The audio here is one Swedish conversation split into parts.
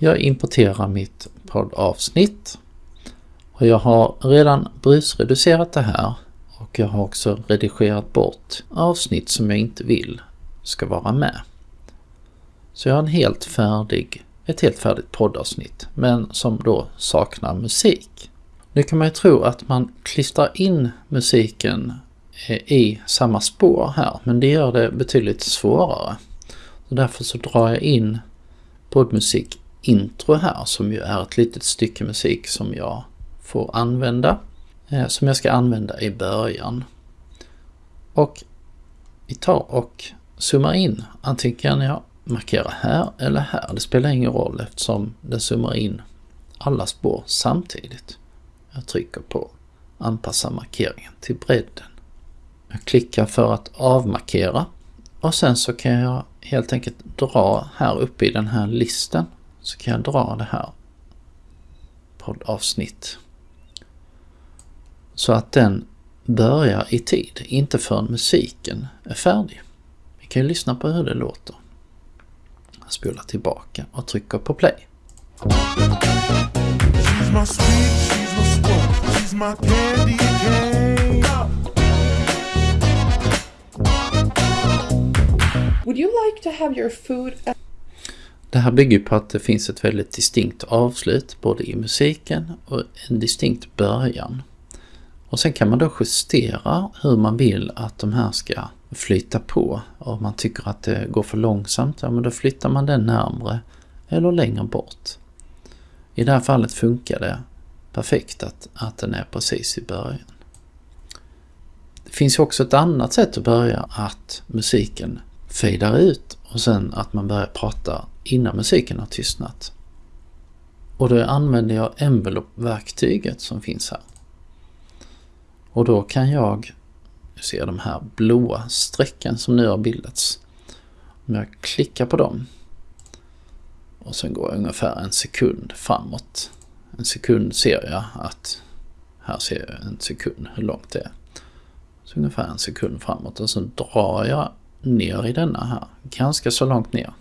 Jag importerar mitt poddavsnitt och jag har redan brusreducerat det här och jag har också redigerat bort avsnitt som jag inte vill ska vara med. Så jag har en helt färdig, ett helt färdigt poddavsnitt men som då saknar musik. Nu kan man ju tro att man klistrar in musiken eh, i samma spår här men det gör det betydligt svårare. Så därför så drar jag in poddmusik intro här som ju är ett litet stycke musik som jag får använda. Eh, som jag ska använda i början. Och vi tar och zoomar in. Antingen kan jag markera här eller här. Det spelar ingen roll eftersom den zoomar in alla spår samtidigt. Jag trycker på anpassa markeringen till bredden. Jag klickar för att avmarkera och sen så kan jag helt enkelt dra här uppe i den här listen så kan jag dra det här poddavsnitt. Så att den börjar i tid, inte förrän musiken är färdig. Vi kan ju lyssna på hur det låter. Jag spolar tillbaka och trycker på play. Would you like to have your food det här bygger på att det finns ett väldigt distinkt avslut både i musiken och en distinkt början. Och sen kan man då justera hur man vill att de här ska flyta på. Om man tycker att det går för långsamt, ja men då flyttar man den närmre eller längre bort. I det här fallet funkar det perfekt att, att den är precis i början. Det finns också ett annat sätt att börja, att musiken fejdar ut och sen att man börjar prata innan musiken har tystnat. Och då använder jag envelope-verktyget som finns här. Och då kan jag, nu ser de här blåa strecken som nu har bildats. Om jag klickar på dem och sen går jag ungefär en sekund framåt. En sekund ser jag att, här ser jag en sekund hur långt det är. Så ungefär en sekund framåt och så drar jag ner i denna här, ganska så långt ner.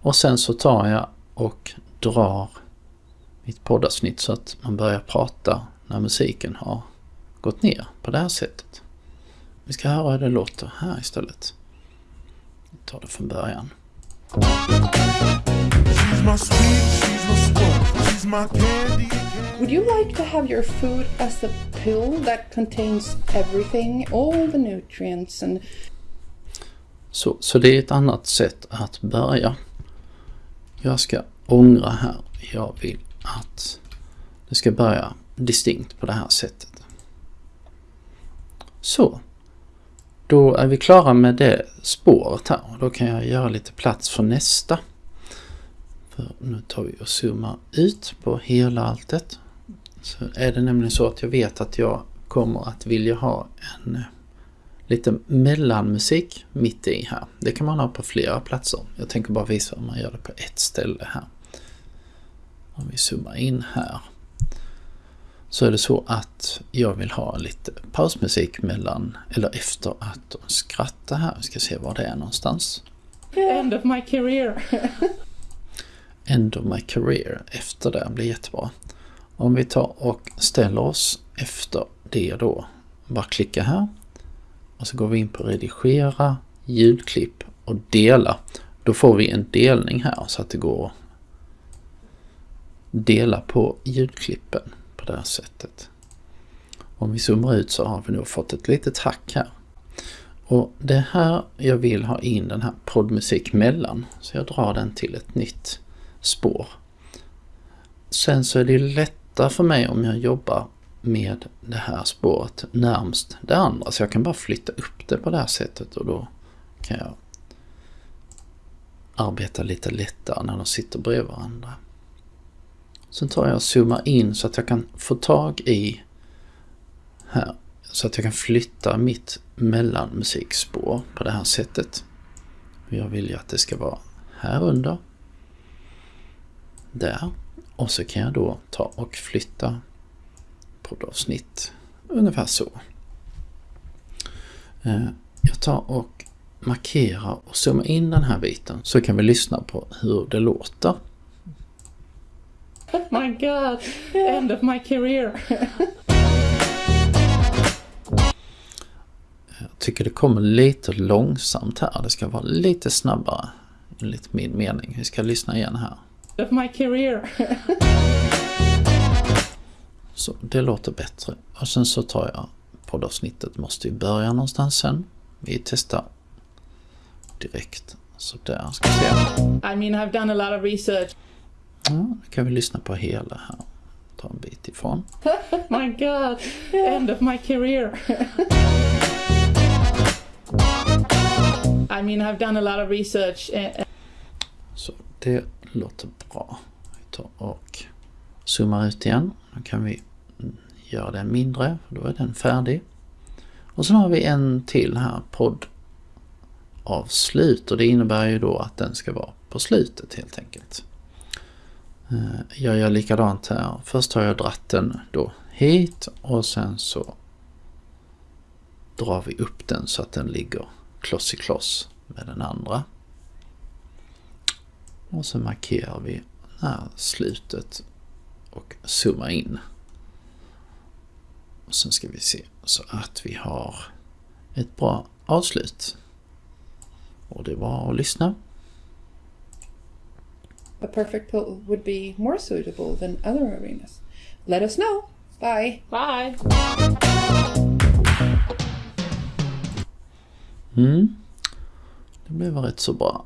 Och sen så tar jag och drar mitt poddavsnitt så att man börjar prata när musiken har gått ner på det här sättet. Vi ska höra hur det låter här istället. Vi tar det från början. Would you like to have your food as a pill that contains everything, all the nutrients and... Så, så det är ett annat sätt att börja. Jag ska ångra här. Jag vill att det ska börja distinkt på det här sättet. Så. Då är vi klara med det spåret här och då kan jag göra lite plats för nästa. För nu tar vi och zoomar ut på hela alltet. Så är det nämligen så att jag vet att jag kommer att vilja ha en lite mellanmusik mitt i här. Det kan man ha på flera platser. Jag tänker bara visa hur man gör det på ett ställe här. Om vi zoomar in här så är det så att jag vill ha lite pausmusik mellan eller efter att de skrattar här. Vi ska se var det är någonstans. End of my career. End of my career. Efter det blir jättebra. Om vi tar och ställer oss efter det då. Bara klicka här och så går vi in på redigera, ljudklipp och dela. Då får vi en delning här så att det går att dela på ljudklippen på det här sättet. Om vi zoomar ut så har vi nog fått ett litet hack här. Och det är här jag vill ha in den här poddmusik mellan. Så jag drar den till ett nytt spår. Sen så är det lättare för mig om jag jobbar med det här spåret närmst det andra. Så jag kan bara flytta upp det på det här sättet och då kan jag arbeta lite lättare när de sitter bredvid varandra. Sen tar jag och zoomar in så att jag kan få tag i här. Så att jag kan flytta mitt mellanmusikspår på det här sättet. Jag vill ju att det ska vara här under. Där. Och så kan jag då ta och flytta poddavsnitt. Ungefär så. Eh, jag tar och markerar och zoomar in den här biten så kan vi lyssna på hur det låter my god, end of my career. Jag tycker det kommer lite långsamt här. Det ska vara lite snabbare. Enligt min mening. Vi ska lyssna igen här. Of my career. Så det låter bättre. Och sen så tar jag poddavsnittet. Måste ju börja någonstans sen. Vi testar direkt. Så där ska vi se. I mean, I've done a lot of research. Ja, nu kan vi lyssna på hela här. Ta en bit ifrån. My god, end of my career. I mean, I've done a lot of research. Så det låter bra. Vi tar och zoomar ut igen. Då kan vi göra den mindre, för då är den färdig. Och sen har vi en till här, poddavslut. Och det innebär ju då att den ska vara på slutet helt enkelt. Eh, jag gör likadant här. Först har jag dratt den då hit och sen så drar vi upp den så att den ligger kloss i kloss med den andra. Och så markerar vi här slutet och zoomar in. Och sen ska vi se så att vi har ett bra avslut. Och det var att lyssna. A perfect pill would be more suitable than other arenas. Let us know. Bye. Bye. Mm. Det blev rätt så bra.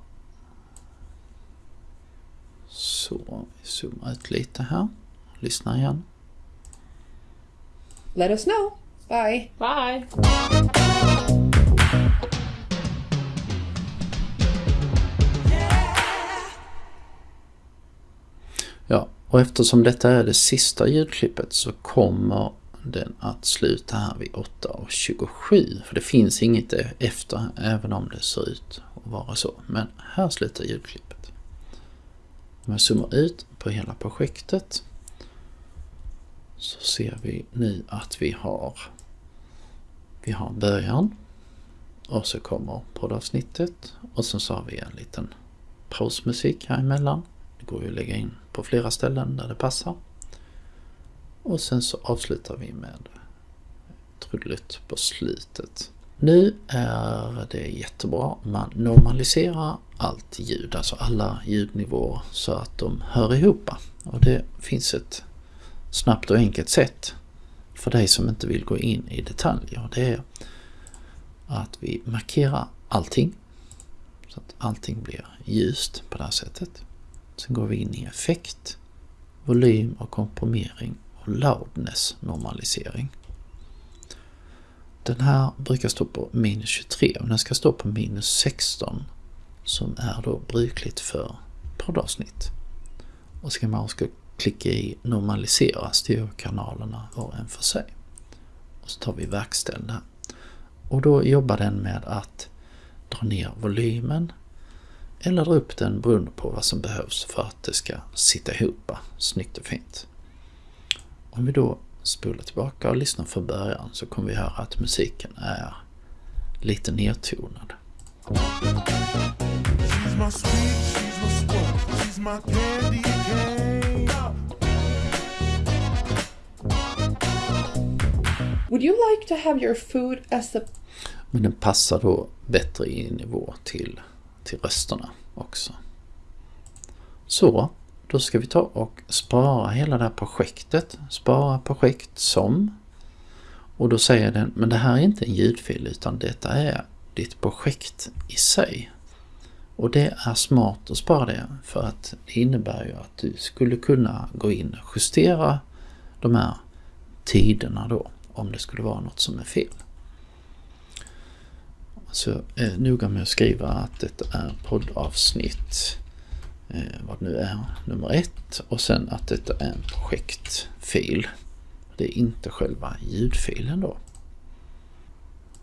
Så, vi zoomar ut lite här. Lyssna igen. Let us know. Bye. Bye. Ja, och eftersom detta är det sista ljudklippet så kommer den att sluta här vid 8.27. För det finns inget efter, även om det ser ut att vara så. Men här slutar ljudklippet. Om jag zoomar ut på hela projektet så ser vi nu att vi har vi har början och så kommer poddavsnittet och sen så har vi en liten pausmusik här emellan. Det går ju att lägga in på flera ställen där det passar. Och sen så avslutar vi med trudelutt på slutet. Nu är det jättebra man normaliserar allt ljud, alltså alla ljudnivåer så att de hör ihop. Och det finns ett snabbt och enkelt sätt för dig som inte vill gå in i detaljer. Det är att vi markerar allting så att allting blir ljust på det här sättet. Sen går vi in i effekt, volym och komprimering och loudness normalisering. Den här brukar stå på minus 23 och den ska stå på minus 16 som är då brukligt för poddavsnitt. Och ska man också klicka i normalisera styrkanalerna var en för sig. Och så tar vi verkställ där. Och då jobbar den med att dra ner volymen eller dra upp den beroende på vad som behövs för att det ska sitta ihop snyggt och fint. Om vi då spolar tillbaka och lyssnar från början så kommer vi höra att musiken är lite nedtonad. She's my sweet, she's my sport, she's my candy Would you like to have your food as a Men den passar då bättre i nivå till, till rösterna också. Så, då ska vi ta och spara hela det här projektet. Spara projekt som. Och då säger den, men det här är inte en ljudfil utan detta är ditt projekt i sig. Och det är smart att spara det för att det innebär ju att du skulle kunna gå in och justera de här tiderna då om det skulle vara något som är fel. Så eh, noga med att skriva att detta är poddavsnitt eh, vad det nu är, nummer ett och sen att detta är en projektfil. Det är inte själva ljudfilen då.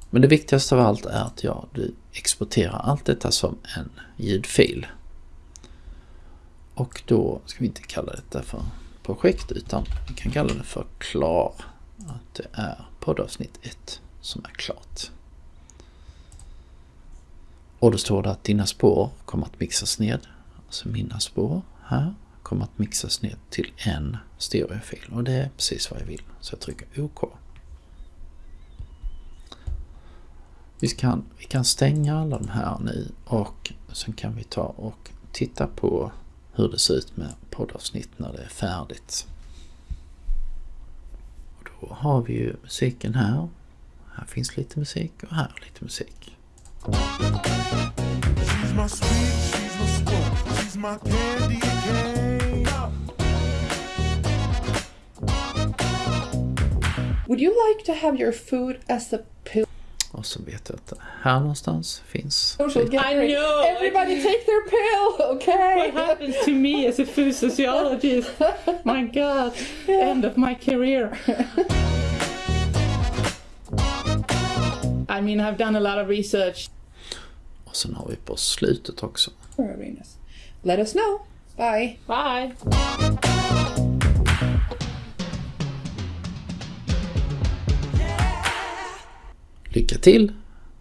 Men det viktigaste av allt är att ja, du exporterar allt detta som en ljudfil. Och då ska vi inte kalla detta för projekt utan vi kan kalla det för klar. Det är poddavsnitt 1 som är klart. Och då står det att dina spår kommer att mixas ned. Alltså mina spår här kommer att mixas ned till en stereofil och det är precis vad jag vill. Så jag trycker OK. Vi kan, vi kan stänga alla de här nu och sen kan vi ta och titta på hur det ser ut med poddavsnitt när det är färdigt. Och då har vi ju musiken här. Här finns lite musik och här lite musik. She's my sweet, she's my spoon, she's my candy cane. Would you like to have your food as a pill? Och så vet jag att här någonstans finns Social lite- gathering. I know. Everybody take their pill, okay? What happens to me as a food sociologist? My God, end of my career. I mean, I've done a lot of research. Och sen har vi på slutet också. Let us know. Bye. Bye. Till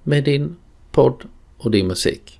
med din podd och din musik.